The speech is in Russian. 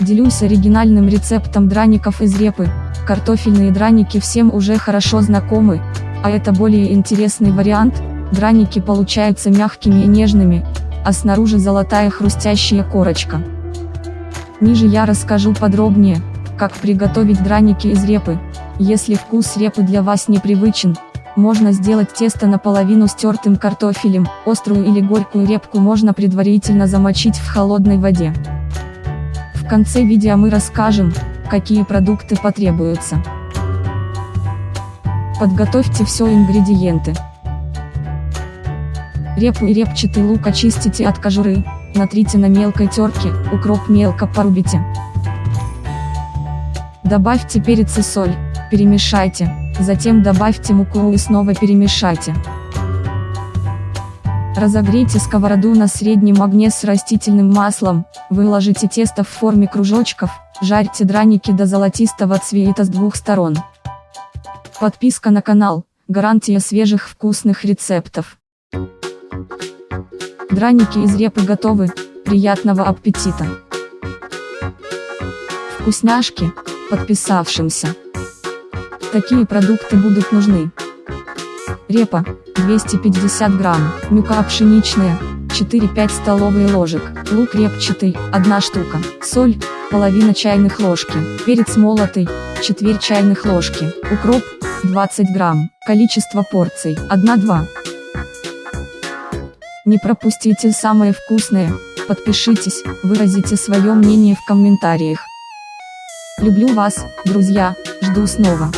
Делюсь оригинальным рецептом драников из репы. Картофельные драники всем уже хорошо знакомы, а это более интересный вариант. Драники получаются мягкими и нежными, а снаружи золотая хрустящая корочка. Ниже я расскажу подробнее, как приготовить драники из репы. Если вкус репы для вас непривычен, можно сделать тесто наполовину стертым картофелем, острую или горькую репку можно предварительно замочить в холодной воде. Конце видео мы расскажем, какие продукты потребуются. Подготовьте все ингредиенты. Репу и репчатый лук очистите от кожуры, натрите на мелкой терке, укроп мелко порубите. Добавьте перец и соль, перемешайте, затем добавьте муку и снова перемешайте. Разогрейте сковороду на среднем огне с растительным маслом, выложите тесто в форме кружочков, жарьте драники до золотистого цвета с двух сторон. Подписка на канал, гарантия свежих вкусных рецептов. Драники из репы готовы, приятного аппетита! Вкусняшки, подписавшимся. Такие продукты будут нужны. Репа, 250 грамм, мука пшеничная, 4-5 столовые ложек, лук репчатый, 1 штука, соль, половина чайных ложки, перец молотый, четверть чайных ложки, укроп, 20 грамм, количество порций, 1-2. Не пропустите самое вкусное, подпишитесь, выразите свое мнение в комментариях. Люблю вас, друзья, жду снова.